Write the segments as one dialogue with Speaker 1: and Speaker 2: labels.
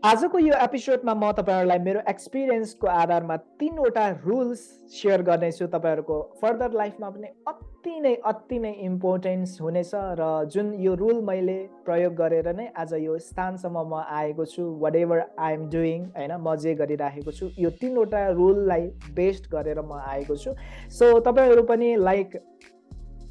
Speaker 1: आजको यो एपिसोडमा म तपाईँहरूलाई मेरो एक्सपिरियन्सको आधारमा तिनवटा रुल्स सेयर गर्नेछु। तपाईँहरूको फर्दर लाइफमा पनि अति नै अति नै इम्पोर्टेन्स हुनेछ र जुन यो रुल मैले प्रयोग गरेर नै आज यो स्थानसम्म म आएको छु whatever I am doing होइन म जे गरिराखेको छु यो तिनवटा रुललाई बेस्ड गरेर म आएको छु। सो तपाईँहरू पनि लाइक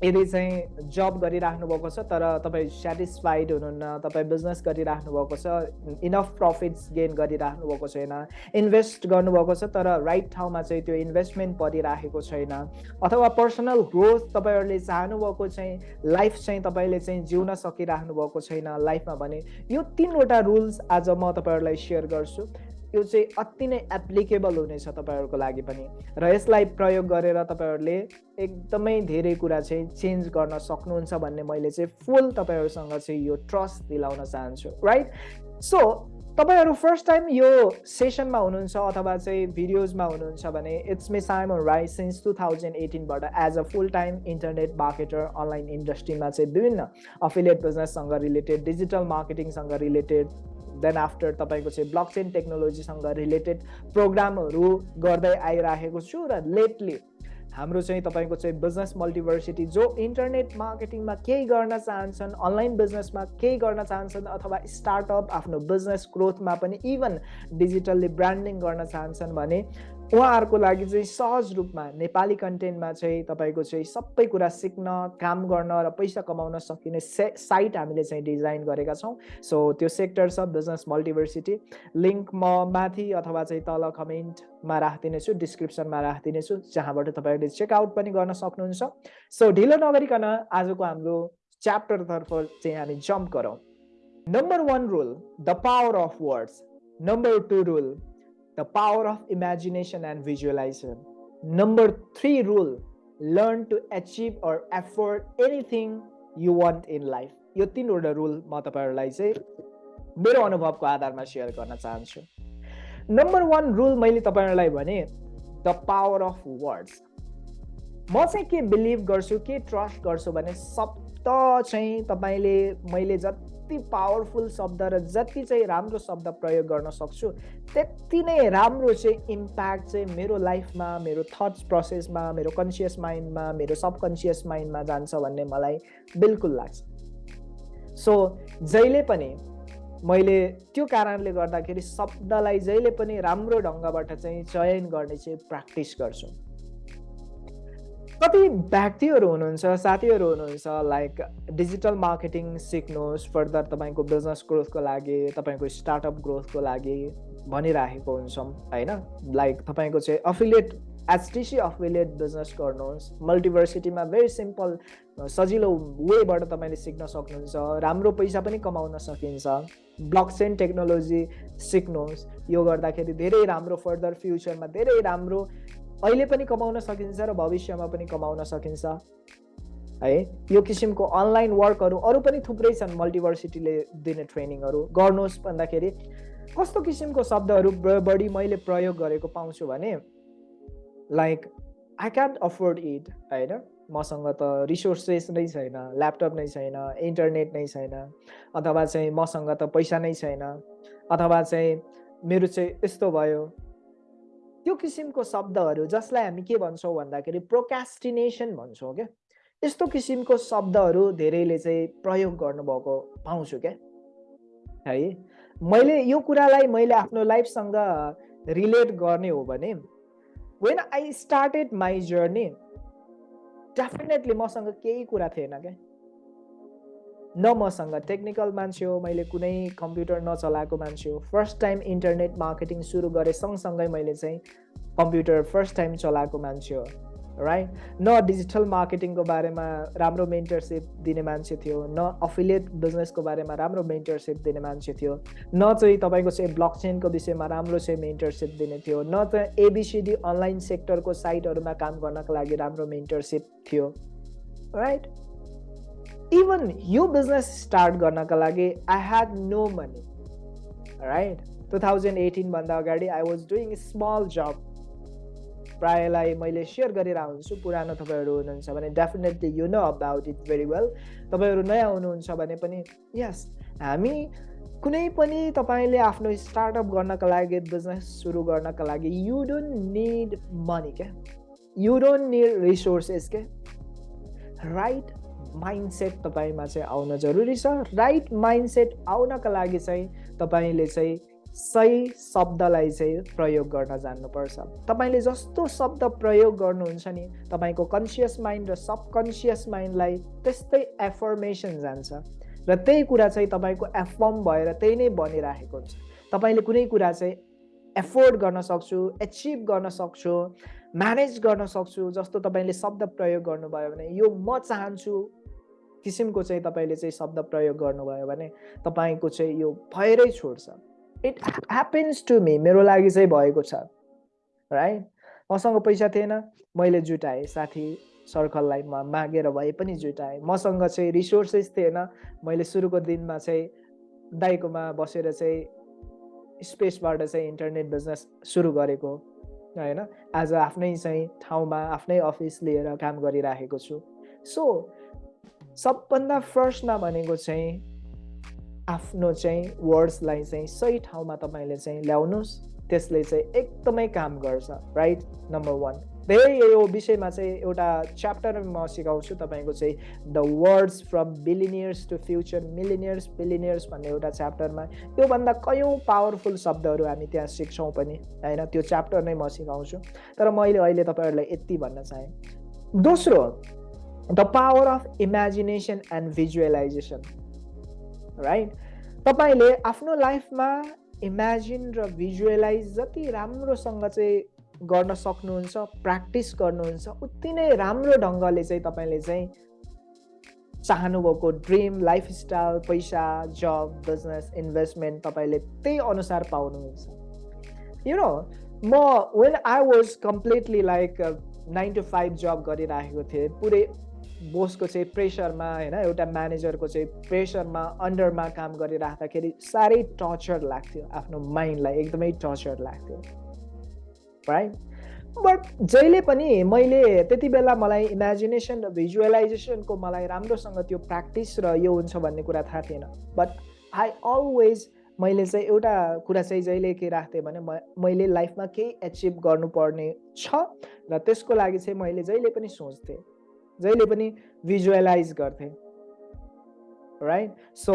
Speaker 1: यदि चाहिँ जब गरिराख्नु भएको छ तर तपाईँ सेटिस्फाइड हुनुहुन्न तपाईँ बिजनेस गरिराख्नु भएको छ इनफ प्रफिट्स गेन गरिराख्नु भएको छैन इन्भेस्ट गर्नुभएको छ तर राइट ठाउँमा चाहिँ त्यो इन्भेस्टमेन्ट परिराखेको छैन अथवा पर्सनल ग्रोथ तपाईँहरूले चाहनुभएको चाहिँ लाइफ चाहिँ तपाईँले चाहिँ जिउन सकिराख्नु भएको छैन लाइफमा भने यो तिनवटा रुल्स आज म तपाईँहरूलाई सेयर गर्छु। यो चाहिँ अति नै एप्लिकेबल हुनेछ तपाईँहरूको लागि पनि। र यसलाई प्रयोग गरेर तपाईँहरूले एकदमै धेरै कुरा चाहिँ चेन्ज गर्न सक्नुहुन्छ भन्ने मैले चाहिँ फुल तपाईँहरूसँग चाहिँ यो ट्रस्ट दिलाउन चाहन्छु राइट सो तपाईँहरू फर्स्ट टाइम यो सेसनमा हुनुहुन्छ अथवा चाहिँ भिडियोजमा हुनुहुन्छ भने it's my Simon right since two thousand एटिनबाट as a full time internet marketer online इन्डस्ट्रीमा चाहिँ विभिन्न अफिलिएट बिजनेससँग रिलेटेड डिजिटल मार्केटिङसँग रिलेटेड देन आफ्टर तपाईँको चाहिँ ब्लक चेन टेक्नोलोजीसँग रिलेटेड प्रोग्रामहरू गर्दै आइराखेको छु र लेटली हाम्रो चाहिँ तपाईँको चाहिँ बिजनेस मल्टिभर्सिटी जो इन्टरनेट मार्केटिङमा केही गर्न चाहन्छन् अनलाइन बिजनेसमा केही गर्न चाहन्छन् अथवा स्टार्टअप आफ्नो बिजनेस ग्रोथमा पनि इभन डिजिटल्ली ब्रान्डिङ गर्न चाहन्छन् भने उहाँहरूको लागि चाहिँ सहज रूपमा नेपाली कन्टेन्टमा चाहिँ तपाईँको चाहिँ सबै कुरा सिक्न काम गर्न र पैसा कमाउन सकिने से साइट हामीले चाहिँ डिजाइन गरेका छौँ। सो त्यो सेक्टर छ बिजनेस मल्टिभर्सिटी लिङ्क म माथि अथवा चाहिँ तल कमेन्टमा राखिदिनेछु डिस्क्रिप्सनमा राखिदिनेछु जहाँबाट तपाईँहरूले चेकआउट पनि गर्न सक्नुहुन्छ। सो ढिलो नगरिकन आजको हाम्रो च्याप्टरतर्फ चाहिँ हामी जम्प गरौँ। Number one rule the power of words number two rule the power of imagination and visualization. Number three rule learn to achieve or afford anything you want in life. यो तिनवटा rule म तपाईँहरूलाई चाहिँ मेरो अनुभवको आधारमा share गर्न चाहन्छु नम्बर वान रुल मैले तपाईँहरूलाई भने द पावर अफ वर्ड्स म चाहिँ के बिलिभ गर्छु के ट्रस्ट गर्छु भने शब्द चाहिँ तपाईँले मैले जति जति पावरफुल शब्द र जति चाहिँ राम्रो शब्द प्रयोग गर्न सक्छु त्यति नै राम्रो चाहिँ इम्प्याक्ट चाहिँ मेरो लाइफमा मेरो थट्स प्रोसेसमा मेरो कन्सियस माइन्डमा मेरो सबकन्सियस माइन्डमा जान्छ भन्ने मलाई बिल्कुल लाग्छ। सो जहिले पनि मैले त्यो कारणले गर्दाखेरि शब्दलाई जहिले पनि राम्रो ढङ्गबाट चाहिँ चयन गर्ने चाहिँ प्र्याक्टिस गर्छु। कति व्यक्तिहरू हुनुहुन्छ साथीहरू हुनुहुन्छ लाइक डिजिटल मार्केटिङ सिक्नुहोस् फर्दर तपाईँको बिजनेस ग्रोथको लागि तपाईँको स्टार्टअप ग्रोथको लागि भनिराखेको हुन्छौँ होइन? लाइक तपाईँको चाहिँ अफिलिएट एचटिसी अफिलिएट बिजनेस गर्नुहोस्। मल्टिभर्सिटीमा भेरी सिम्पल सजिलो वेबाट तपाईँले सिक्न सक्नुहुन्छ राम्रो पैसा पनि कमाउन सकिन्छ। ब्लक टेक्नोलोजी सिक्नुहोस्। यो गर्दाखेरि धेरै राम्रो फर्दर फ्युचरमा धेरै राम्रो अहिले पनि कमाउन सकिन्छ र भविष्यमा पनि कमाउन सकिन्छ। है? यो किसिमको अनलाइन वर्कहरू अरू पनि थुप्रै छन् मल्टिभर्सिटीले दिने ट्रेनिङहरू। गर्नुहोस् भन्दाखेरि कस्तो किसिमको शब्दहरू बढी मैले प्रयोग गरेको पाउँछु भने like I can't afford it होइन? मसँग त रिसोर्सेस नै छैन ल्यापटप नै छैन इन्टरनेट नै छैन अथवा चाहिँ मसँग त पैसा नै छैन अथवा चाहिँ मेरो चाहिँ यस्तो भयो त्यो किसिमको शब्दहरू जसलाई हामी के भन्छौँ भन्दाखेरि प्रोकास्टिनेसन भन्छौँ क्या। यस्तो किसिमको शब्दहरू धेरैले चाहिँ प्रयोग गर्नुभएको पाउँछु क्या। है मैले यो कुरालाई मैले आफ्नो लाइफसँग रिलेट गर्ने हो भने when I started my journey definitely मसँग केही कुरा थिएन क्या। न मसँग टेक्निकल मान्छे हो मैले कुनै कम्प्युटर नचलाएको मान्छे हो। फर्स्ट टाइम इन्टरनेट मार्केटिङ सुरु गरेँ सँगसँगै मैले चाहिँ कम्प्युटर फर्स्ट टाइम चलाएको मान्छे हो राइट न डिजिटल मार्केटिङको बारेमा राम्रो मेन्टरसिप दिने मान्छे थियो न अफिलिएट बिजनेसको बारेमा राम्रो मेन्टरसिप दिने मान्छे थियो न चाहिँ तपाईँको चाहिँ ब्लक चेनको विषयमा राम्रो चाहिँ मेन्टरसिप दिने थियो न चाहिँ एबिसिडी अनलाइन सेक्टरको साइटहरूमा काम गर्नको लागि राम्रो मेन्टरसिप थियो राइट इभन यो बिजनेस स्टार्ट गर्नका लागि I had no money right two thousand एटिनभन्दा अगाडि I was doing small job प्रायलाई मैले सेयर गरिरहेको हुन्छु पुरानो तपाईँहरू हुनुहुन्छ भने definitely you know about it very well तपाईँहरू नयाँ हुनुहुन्छ भने पनि यस हामी कुनै पनि तपाईँले आफ्नो स्टार्टअप गर्नको लागि बिजनेस सुरु गर्नको लागि यु डोन्ट निड मनी क्या यु डोन्ट निड रिसोर्सेस के राइट माइन्डसेट तपाईँमा चाहिँ आउन जरुरी छ। राइट माइन्डसेट आउनको लागि चाहिँ तपाईँले चाहिँ सही शब्दलाई चाहिँ प्रयोग गर्न जान्नुपर्छ। तपाईँले जस्तो शब्द प्रयोग गर्नुहुन्छ नि तपाईँको कन्सियस माइन्ड र सबकन्सियस माइन्डलाई त्यस्तै एफर्मेसन जान्छ। र त्यही कुरा चाहिँ तपाईँको एफर्म भएर त्यही नै बनिरहेको हुन्छ। तपाईँले कुनै कुरा चाहिँ एफोर्ड गर्न सक्छु एचिभ गर्न सक्छु म्यानेज गर्न सक्छु जस्तो तपाईँले शब्द प्रयोग गर्नुभयो भने यो म चाहन्छु किसिमको चाहिँ तपाईँले चाहिँ शब्द प्रयोग गर्नुभयो भने तपाईँको चाहिँ यो भएरै छोड्छ। इट ह्यापन्स टु मी मेरो लागि चाहिँ भएको छ। राइट मसँग पैसा थिएन मैले जुटाएँ। साथी सर्कललाई म मागेर भए पनि जुटाएँ। मसँग चाहिँ रिसोर्सेस थिएन। मैले सुरुको दिनमा चाहिँ दाइकोमा बसेर चाहिँ स्पेसबाट चाहिँ इन्टरनेट बिजनेस सुरु गरेको होइन? आज आफ्नै चाहिँ ठाउँमा आफ्नै अफिस लिएर काम गरिराखेको छु। सो सबभन्दा फर्स्टमा भनेको चाहिँ आफ्नो चाहिँ वर्ड्सलाई चाहिँ सही ठाउँमा तपाईँले चाहिँ ल्याउनुहोस्। त्यसले चाहिँ एकदमै काम गर्छ राइट नम्बर वान धेरै यो विषयमा चाहिँ एउटा च्याप्टर म सिकाउँछु तपाईँको चाहिँ the words from billionaires to future millionaires billionaires भन्ने एउटा च्याप्टरमा योभन्दा कयौँ पावरफुल शब्दहरू हामी त्यहाँ सिक्छौँ पनि होइन? त्यो च्याप्टर नै म सिकाउँछु। तर मैले अहिले तपाईँहरूलाई यति भन्न चाहेँ। दोस्रो the power of imagination and visualisation right तपाईँले आफ्नो लाइफमा इमेजिन र भिजुअलाइज जति राम्रोसँग चाहिँ गर्न सक्नुहुन्छ प्र्याक्टिस गर्नुहुन्छ उति नै राम्रो ढङ्गले चाहिँ तपाईँले चाहिँ चाहनुभएको ड्रिम लाइफस्टाइल पैसा जब बिजनेस इन्भेस्टमेन्ट तपाईँले त्यही अनुसार पाउनुहुन्छ। यु नो म when I was completely like nine to five job गरिराखेको थिएँ पुरै बोसको चाहिँ प्रेसरमा होइन एउटा म्यानेजरको चाहिँ प्रेसरमा अन्डरमा काम गरिराख्दाखेरि साह्रै टर्चर लाग्थ्यो आफ्नो माइन्डलाई एकदमै टर्चर लाग्थ्यो राइट बट जहिले पनि मैले त्यति बेला मलाई इमेजिनेसन र भिजुअलाइजेसनको मलाई राम्रोसँग त्यो प्र्याक्टिस र यो हुन्छ भन्ने कुरा थाहा थिएन। बट आई अलवेज मैले चाहिँ एउटा कुरा चाहिँ जहिले के राख्थेँ भने मैले लाइफमा केही एचिभ गर्नुपर्ने छ र त्यसको लागि चाहिँ मैले जहिले पनि सोच्थेँ। जहिले पनि भिजुअलाइज गर्थेँ। राइट सो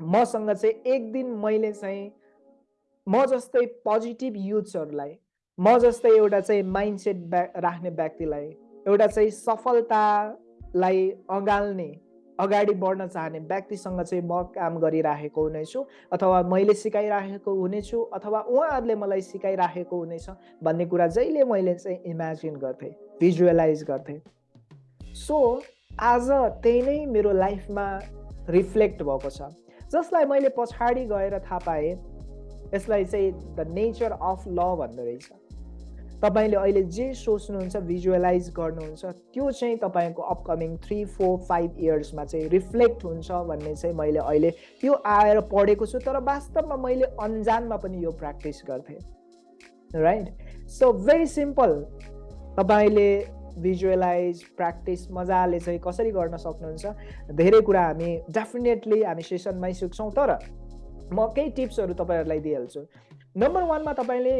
Speaker 1: मसँग चाहिँ एक दिन मैले चाहिँ म जस्तै पोजिटिभ युथ्सहरूलाई म जस्तै एउटा चाहिँ माइन्डसेट ब्या राख्ने व्यक्तिलाई एउटा चाहिँ सफलतालाई अँगाल्ने अगाडि बढ्न चाहने व्यक्तिसँग चाहिँ म काम गरिराखेको हुनेछु अथवा मैले सिकाइराखेको हुनेछु अथवा उहाँहरूले मलाई सिकाइराखेको हुनेछ भन्ने कुरा जहिले मैले चाहिँ इमेजिन गर्थेँ भिजुअलाइज गर्थेँ। सो आज त्यही नै मेरो लाइफमा रिफ्लेक्ट भएको छ। जसलाई मैले पछाडि गएर थाहा पाएँ यसलाई चाहिँ द नेचर अफ ल भन्दो रहेछ। तपाईँले अहिले जे सोच्नुहुन्छ भिजुअलाइज गर्नुहुन्छ त्यो चाहिँ तपाईँको अपकमिङ थ्री फोर फाइभ इयर्समा चाहिँ रिफ्लेक्ट हुन्छ भन्ने चाहिँ मैले अहिले त्यो आएर पढेको छु तर वास्तवमा मैले अन्जानमा पनि यो प्र्याक्टिस गर्थेँ। राइट सो भेरी सिम्पल तपाईँले भिजुअलाइज प्र्याक्टिस मजाले चाहिँ कसरी गर्न सक्नुहुन्छ? धेरै कुरा हामी डेफिनेटली हामी सेसनमै सिक्छौँ तर म केही टिप्सहरू तपाईँहरूलाई दिइहाल्छु। नम्बर वानमा तपाईँले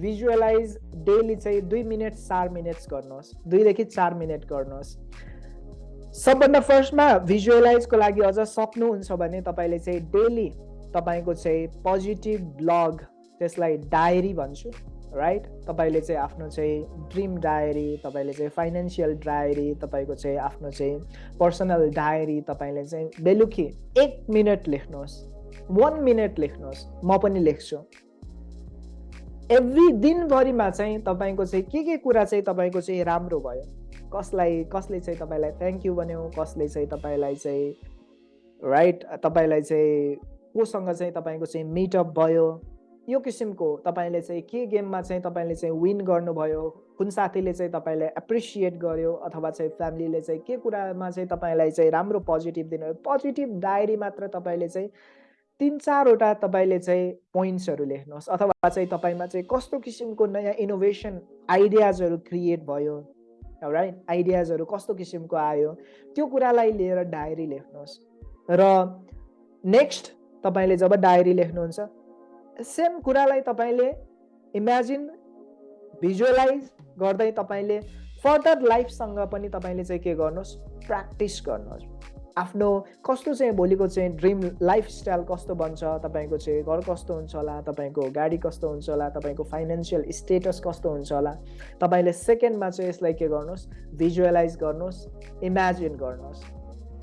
Speaker 1: भिजुअलाइज डेली चाहिँ दुई मिनट चार मिनट्स गर्नुहोस्। दुईदेखि चार मिनट गर्नुहोस्। सबभन्दा फर्स्टमा भिजुअलाइजको लागि अझ सक्नुहुन्छ भने तपाईँले चाहिँ डेली तपाईँको चाहिँ पोजिटिभ ब्लग त्यसलाई डायरी भन्छु। राइट तपाईँले चाहिँ आफ्नो चाहिँ ड्रिम डायरी तपाईँले चाहिँ फाइनेन्सियल डायरी तपाईँको चाहिँ आफ्नो चाहिँ पर्सनल डायरी तपाईँले चाहिँ बेलुकी एक मिनट लेख्नुहोस् वान मिनट लेख्नुहोस् म पनि लेख्छु। एभ्री दिनभरिमा चाहिँ तपाईँको चाहिँ के के कुरा चाहिँ तपाईँको चाहिँ राम्रो भयो? कसलाई कसले चाहिँ तपाईँलाई थ्याङ्क यू भन्यो? कसले चाहिँ तपाईँलाई चाहिँ राइट तपाईँलाई चाहिँ कोसँग चाहिँ तपाईँको चाहिँ मिटअप भयो? यो किसिमको तपाईँले चाहिँ के गेममा चाहिँ तपाईँले चाहिँ विन गर्नुभयो? कुन साथीले चाहिँ तपाईँलाई एप्रिसिएट गर्यो? अथवा चाहिँ फ्यामिलीले चाहिँ के कुरामा चाहिँ तपाईँलाई चाहिँ राम्रो पोजिटिभ दिनुभयो? पोजिटिभ डायरी मात्र तपाईँले चाहिँ तिन चारवटा तपाईँले चाहिँ पोइन्ट्सहरू लेख्नुहोस्। अथवा चाहिँ तपाईँमा चाहिँ कस्तो किसिमको नयाँ इनोभेसन आइडियाजहरू क्रिएट भयो? राइट आइडियाजहरू कस्तो किसिमको आयो? त्यो कुरालाई लिएर डायरी लेख्नुहोस्। र नेक्स्ट तपाईँले जब डायरी लेख्नुहुन्छ सेम कुरालाई तपाईँले इमेजिन भिजुअलाइज गर्दै तपाईँले फर्दर लाइफसँग पनि तपाईँले चाहिँ के गर्नुहोस् प्र्याक्टिस गर्नुहोस्। आफ्नो कस्तो चाहिँ भोलिको चाहिँ ड्रिम लाइफस्टाइल कस्तो बन्छ तपाईँको चाहिँ घर कस्तो हुन्छ होला तपाईँको गाडी कस्तो हुन्छ होला तपाईँको फाइनेन्सियल स्टेटस कस्तो हुन्छ होला तपाईँले सेकेन्डमा चाहिँ यसलाई के गर्नुहोस् भिजुअलाइज गर्नुहोस् इमेजिन गर्नुहोस्।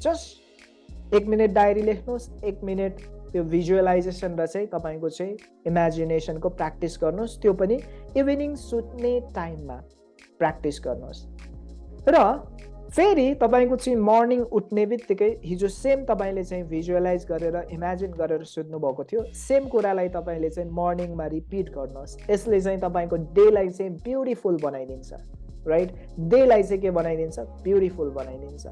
Speaker 1: जस्ट एक मिनट डायरी लेख्नुहोस् एक मिनट त्यो भिजुअलाइजेसन र चाहिँ तपाईँको चाहिँ इमेजिनेसनको प्र्याक्टिस गर्नुहोस्। त्यो पनि इभिनिङ सुत्ने टाइममा प्र्याक्टिस गर्नुहोस्। र फेरि तपाईँको चाहिँ मर्निङ उठ्ने बित्तिकै हिजो सेम तपाईँले चाहिँ भिजुअलाइज गरेर इमेजिन गरेर सुत्नुभएको थियो। सेम कुरालाई तपाईँले चाहिँ मर्निङमा रिपिट गर्नुहोस्। यसले चाहिँ तपाईँको डेलाई चाहिँ ब्युटिफुल बनाइदिन्छ। राइट डेलाई चाहिँ के बनाइदिन्छ? ब्युटिफुल बनाइदिन्छ।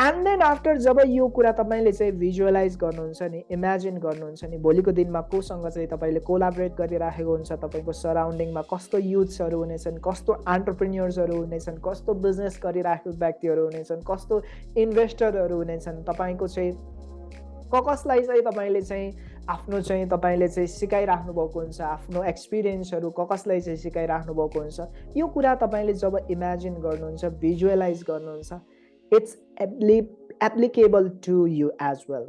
Speaker 1: एन्ड देन आफ्टर जब यो कुरा तपाईँले चाहिँ भिजुअलाइज गर्नुहुन्छ नि इमेजिन गर्नुहुन्छ नि भोलिको दिनमा कोसँग चाहिँ तपाईँले कोलाबरेट गरिराखेको हुन्छ तपाईँको सराउन्डिङमा कस्तो युथ्सहरू हुनेछन् कस्तो अन्टरप्रिन्यर्सहरू हुनेछन् कस्तो बिजनेस गरिराखेको व्यक्तिहरू हुनेछन् कस्तो इन्भेस्टरहरू हुनेछन् तपाईँको चाहिँ क कसलाई चाहिँ तपाईँले चाहिँ आफ्नो चाहिँ तपाईँले चाहिँ सिकाइराख्नु भएको हुन्छ आफ्नो एक्सपिरियन्सहरू क कसलाई चाहिँ सिकाइराख्नु भएको हुन्छ यो कुरा तपाईँले जब इमेजिन गर्नुहुन्छ भिजुअलाइज गर्नुहुन्छ it's appli applicable to you as well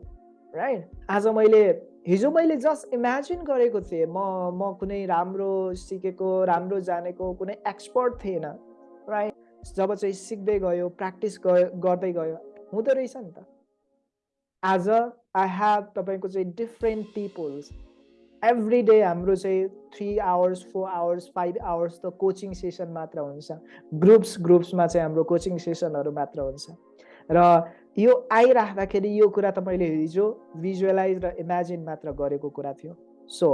Speaker 1: right आज मैले हिजो मैले जस्ट इमेजिन गरेको थिएँ म म कुनै राम्रो सिकेको राम्रो जानेको कुनै एक्सपर्ट थिएन राइट जब चाहिँ सिक्दै गयो प्र्याक्टिस गर्दै गयो हुँदो रहेछ नि त। आज आई हेभ तपाईँको चाहिँ डिफ्रेन्ट पिपुल्स एभ्री डे हाम्रो चाहिँ three hours four hours five hours त कोचिङ सेसन मात्र हुन्छ। ग्रुप्स ग्रुप्समा चाहिँ हाम्रो कोचिङ सेसनहरू मात्र हुन्छ। र यो आइराख्दाखेरि यो कुरा तपाईँले हिजो भिजुअलाइज र इमेजिन मात्र गरेको कुरा थियो। सो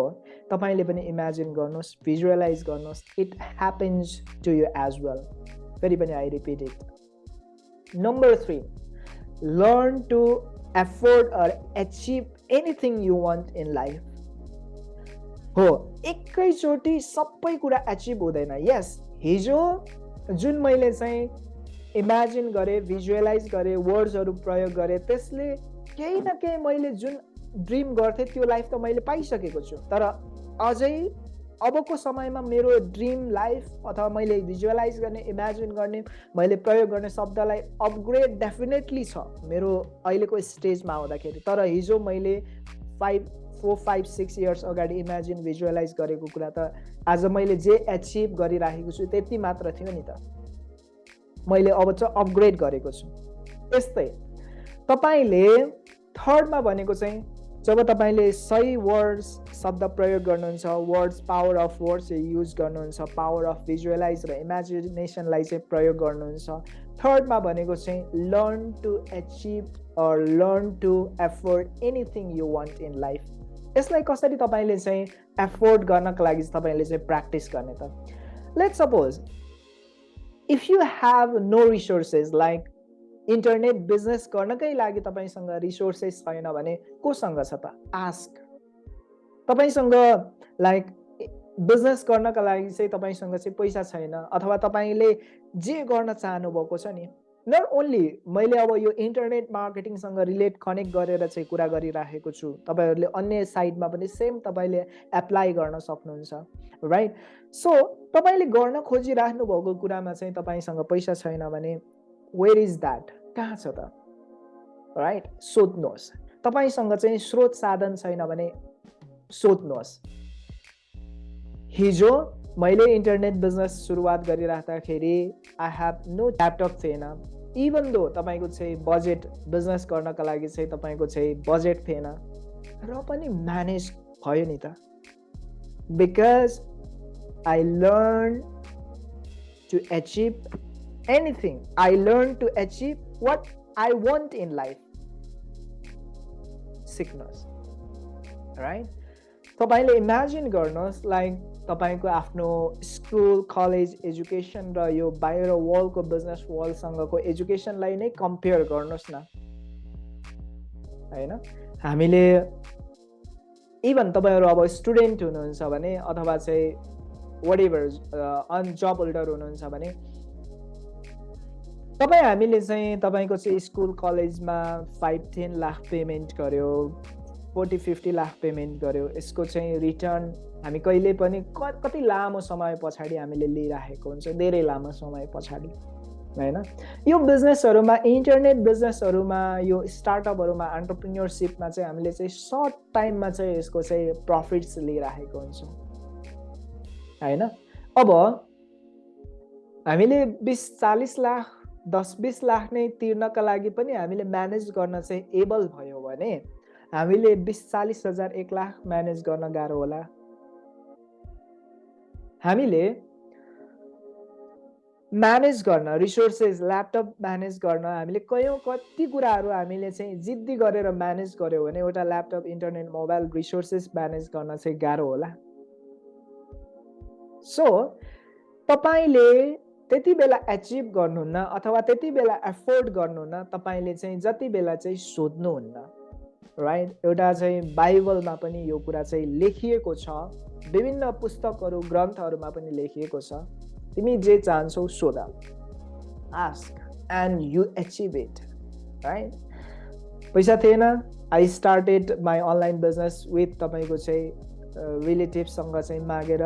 Speaker 1: तपाईँले पनि इमेजिन गर्नुहोस् भिजुअलाइज गर्नुहोस् it happens to you as well फेरि पनि I repeat it number three learn to afford or achieve anything you want in life हो एकैचोटि सबै कुरा एचिभ हुँदैन। यस हिजो जुन मैले चाहिँ इमेजिन गरेँ भिजुअलाइज गरेँ वर्ड्सहरू प्रयोग गरेँ त्यसले केही न केही मैले जुन ड्रिम गर्थेँ त्यो लाइफ त मैले पाइसकेको छु। तर अझै अबको समयमा मेरो ड्रिम लाइफ अथवा मैले भिजुअलाइज गर्ने इमेजिन गर्ने मैले प्रयोग गर्ने शब्दलाई अपग्रेड डेफिनेटली छ। मेरो अहिलेको स्टेजमा आउँदाखेरि। तर हिजो मैले five four five six years अगाडि इमेजिन भिजुअलाइज गरेको कुरा त आज मैले जे एचिभ गरिराखेको छु त्यति मात्र थियो नि त। मैले अब चाहिँ अपग्रेड गरेको छु। यस्तै। तपाईँले थर्डमा भनेको चाहिँ जब तपाईँले सही वर्ड्स शब्द प्रयोग गर्नुहुन्छ words power of words use गर्नुहुन्छ पावर अफ भिजुअलाइज र इमेजिनेसनलाई चाहिँ प्रयोग गर्नुहुन्छ थर्डमा भनेको चाहिँ learn to achieve or learn to afford anything you want in life यसलाई कसरी तपाईँले चाहिँ एफोर्ड गर्नको लागि तपाईँले चाहिँ प्र्याक्टिस गर्ने त? Let suppose if you have no resources like internet business गर्नकै लागि तपाईँसँग रिसोर्सेस छैन भने कोसँग छ त? आस्क तपाईँसँग लाइक बिजनेस गर्नका लागि चाहिँ तपाईँसँग चाहिँ पैसा छैन अथवा तपाईँले जे गर्न चाहनुभएको छ नि नट ओन्ली मैले अब यो इन्टरनेट मार्केटिङसँग रिलेट कनेक्ट गरेर चाहिँ कुरा गरिराखेको छु तपाईँहरूले अन्य साइडमा पनि सेम तपाईँले एप्लाई गर्न सक्नुहुन्छ राइट सो तपाईँले गर्न खोजिराख्नु भएको कुरामा चाहिँ तपाईँसँग पैसा छैन भने वेयर इज द्याट कहाँ छ त? राइट सोध्नुहोस्। तपाईँसँग चाहिँ स्रोत साधन छैन भने सोध्नुहोस्। हिजो मैले इन्टरनेट बिजनेस सुरुवात गरिराख्दाखेरि आई हेभ नो ल्यापटप थिएन इभन दो तपाईँको चाहिँ बजेट बिजनेस गर्नको लागि चाहिँ तपाईँको चाहिँ बजेट थिएन। र पनि म्यानेज भयो नि त। Because I learn to achieve anything I learn to achieve what I want in life सिक्नुहोस् राइट तपाईँले इमेजिन गर्नुहोस् लाइक तपाईँको आफ्नो स्कुल कलेज एजुकेसन र यो बाहिर वर्ल्डको बिजनेस वर्ल्डसँगको एजुकेसनलाई नै कम्पेयर गर्नुहोस् न। होइन? हामीले इभन तपाईँहरू अब स्टुडेन्ट हुनुहुन्छ भने अथवा चाहिँ whatever on job holder हुनुहुन्छ भने तपाईँ हामीले चाहिँ तपाईँको चाहिँ स्कुल कलेजमा फाइभ टेन लाख पेमेन्ट गऱ्यो फोर्टी फिफ्टी लाख पेमेन्ट गऱ्यो यसको चाहिँ रिटर्न हामी कहिले पनि कति लामो समय पछाडि हामीले लिइराखेको हुन्छ धेरै लामो समय पछाडि होइन? यो बिजनेसहरूमा इन्टरनेट बिजनेसहरूमा यो स्टार्टअपहरूमा अन्टरप्रिन्यरसिपमा चाहिँ हामीले चाहिँ सर्ट टाइममा चाहिँ यसको चाहिँ प्रफिट्स लिइराखेको हुन्छौँ होइन? अब हामीले बिस चालिस लाख दस बिस लाख नै तिर्नका लागि पनि हामीले म्यानेज गर्न चाहिँ एबल भयो भने हामीले बिस चालिस हजार एक लाख म्यानेज गर्न गाह्रो होला। हामीले म्यानेज गर्न रिसोर्सेस ल्यापटप म्यानेज गर्न हामीले कयौँ कति कुराहरू हामीले चाहिँ जिद्दी गरेर म्यानेज गऱ्यौँ भने एउटा laptop internet mobile resources manage गर्न चाहिँ गाह्रो होला। सो तपाईँले त्यति बेला एचिभ गर्नुहुन्न अथवा त्यति बेला एफोर्ड गर्नुहुन्न तपाईँले चाहिँ जति बेला चाहिँ सोध्नुहुन्न। राइट एउटा चाहिँ बाइबलमा पनि यो कुरा चाहिँ लेखिएको छ। विभिन्न पुस्तकहरू ग्रन्थहरूमा पनि लेखिएको छ। तिमी जे चाहन्छौ सोध। Ask and you achieve it right पैसा थिएन। I started my online business with तपाईँको चाहिँ रिलेटिभसँग चाहिँ मागेर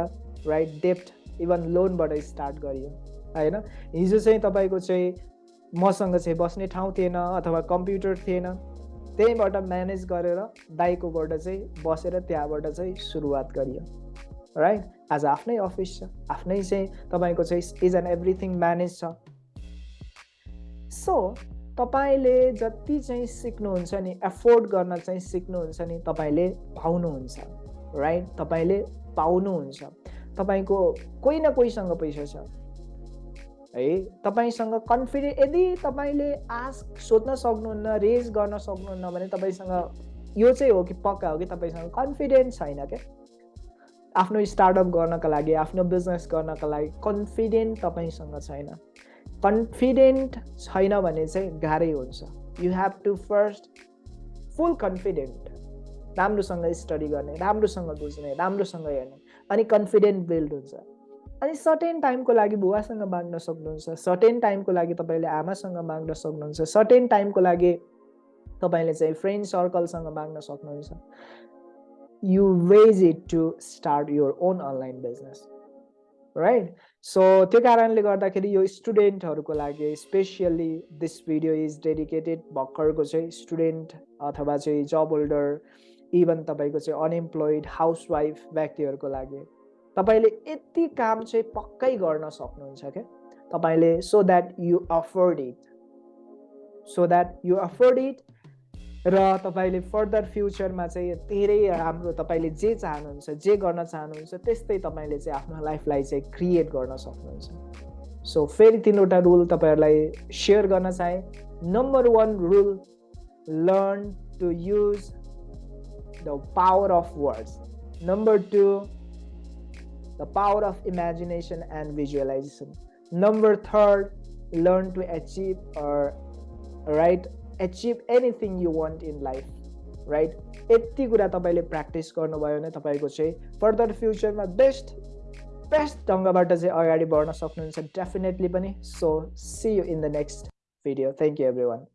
Speaker 1: राइट डेप्ट इभन लोनबाट स्टार्ट गरियो होइन? हिजो चाहिँ तपाईँको चाहिँ मसँग चाहिँ बस्ने ठाउँ थिएन अथवा कम्प्युटर थिएन। त्यहीँबाट म्यानेज गरेर दाइकोबाट चाहिँ बसेर त्यहाँबाट चाहिँ सुरुवात गरियो। राइट आज आफ्नै अफिस छ आफ्नै चाहिँ तपाईँको चाहिँ इज एन्ड एभ्रिथिङ म्यानेज छ। सो तपाईँले जति चाहिँ सिक्नुहुन्छ नि एफोर्ड गर्न चाहिँ सिक्नुहुन्छ नि तपाईँले पाउनुहुन्छ। राइट तपाईँले पाउनुहुन्छ। तपाईँको कोही न कोहीसँग पैसा छ। है तपाईँसँग कन्फिडेन्ट यदि तपाईँले आस्क सोध्न सक्नुहुन्न रेज गर्न सक्नुहुन्न भने तपाईँसँग यो चाहिँ हो कि पक्का हो कि तपाईँसँग कन्फिडेन्स छैन क्या? आफ्नो स्टार्टअप गर्नका लागि आफ्नो बिजनेस गर्नका लागि कन्फिडेन्ट तपाईँसँग छैन। कन्फिडेन्ट छैन भने चाहिँ गाह्रै हुन्छ। You have to first full confident राम्रोसँग स्टडी गर्ने राम्रोसँग बुझ्ने राम्रोसँग हेर्ने। अनि कन्फिडेन्ट बिल्ड हुन्छ। अनि सर्टेन टाइमको लागि बुवासँग माग्न सक्नुहुन्छ सर्टेन टाइमको लागि तपाईँले आमासँग माग्न सक्नुहुन्छ सर्टेन टाइमको लागि तपाईँले चाहिँ फ्रेन्ड सर्कलसँग माग्न सक्नुहुन्छ। You raise it to start your own online business right so त्यो कारणले गर्दाखेरि यो स्टुडेन्टहरूको लागि specially this video is dedicated भर्खरको चाहिँ स्टुडेन्ट अथवा चाहिँ जब होल्डर इभन तपाईँको चाहिँ अनइम्प्लोइड हाउसवाइफ व्यक्तिहरूको लागि तपाईँले यति काम चाहिँ पक्कै गर्न सक्नुहुन्छ क्या? तपाईँले so that you afford it so that you afford it र तपाईँले फर्दर फ्युचरमा चाहिँ धेरै राम्रो तपाईँले जे चाहनुहुन्छ जे गर्न चाहनुहुन्छ त्यस्तै तपाईँले चाहिँ आफ्नो लाइफलाई चाहिँ क्रिएट गर्न सक्नुहुन्छ। सो फेरि तिनवटा रुल तपाईँहरूलाई सेयर गर्न चाहे। Number one rule learn to use the power of words number two the power of imagination and visualisation number third learn to achieve right achieve anything you want in life right यति कुरा तपाईँले practice गर्नुभयो भने तपाईँको चाहिँ further फ्युचरमा best best ढङ्गबाट चाहिँ अगाडि बढ्न सक्नुहुन्छ डेफिनेटली पनि. So see you in the next video thank you everyone